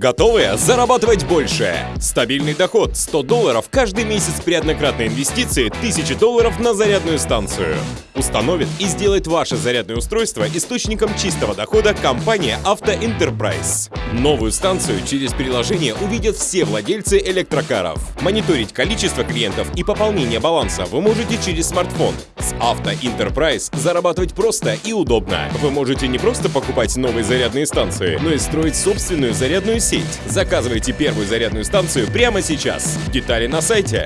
Готовы зарабатывать больше? Стабильный доход 100 долларов каждый месяц при однократной инвестиции 1000 долларов на зарядную станцию. Установит и сделает ваше зарядное устройство источником чистого дохода компания Auto Enterprise. Новую станцию через приложение увидят все владельцы электрокаров. Мониторить количество клиентов и пополнение баланса вы можете через смартфон. С Auto Enterprise зарабатывать просто и удобно. Вы можете не просто покупать новые зарядные станции, но и строить собственную зарядную сеть. Заказывайте первую зарядную станцию прямо сейчас. Детали на сайте.